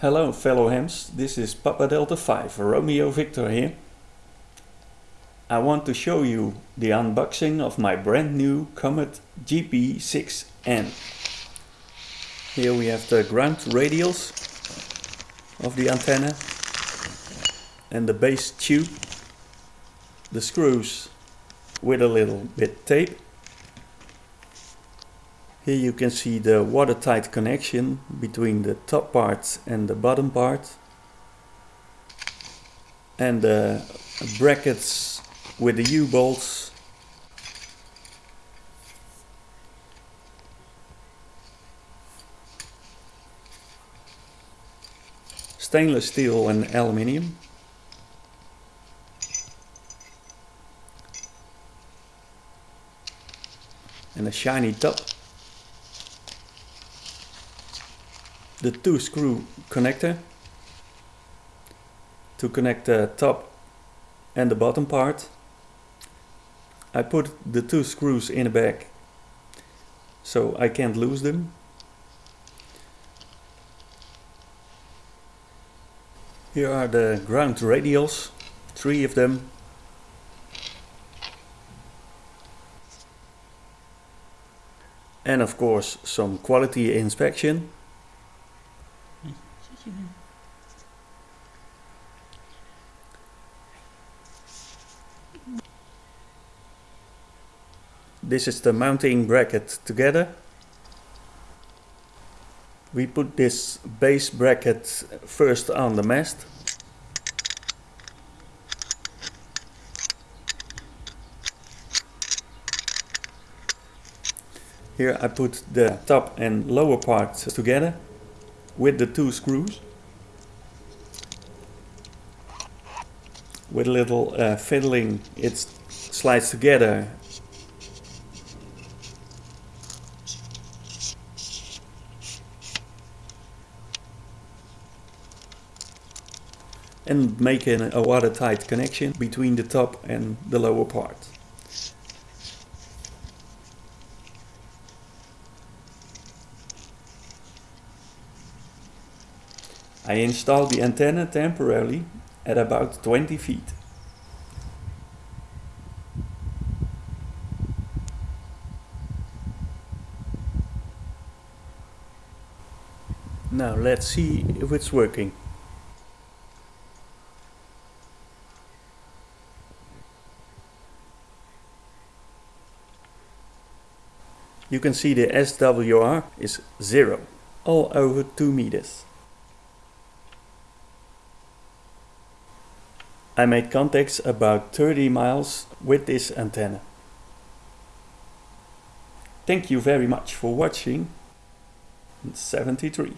Hello fellow hams, this is Papa Delta 5 Romeo Victor here. I want to show you the unboxing of my brand new Comet GP6N. Here we have the ground radials of the antenna and the base tube, the screws with a little bit tape here you can see the watertight connection between the top part and the bottom part. And the brackets with the U-bolts. Stainless steel and aluminium. And a shiny top. The two screw connector to connect the top and the bottom part. I put the two screws in the back so I can't lose them. Here are the ground radials, three of them. And of course some quality inspection. This is the mounting bracket together. We put this base bracket first on the mast. Here I put the top and lower parts together with the two screws. With a little uh, fiddling it slides together and making a watertight connection between the top and the lower part. I installed the antenna temporarily at about 20 feet. Now let's see if it's working. You can see the SWR is zero, all over 2 meters. I made contacts about 30 miles with this antenna. Thank you very much for watching. 73.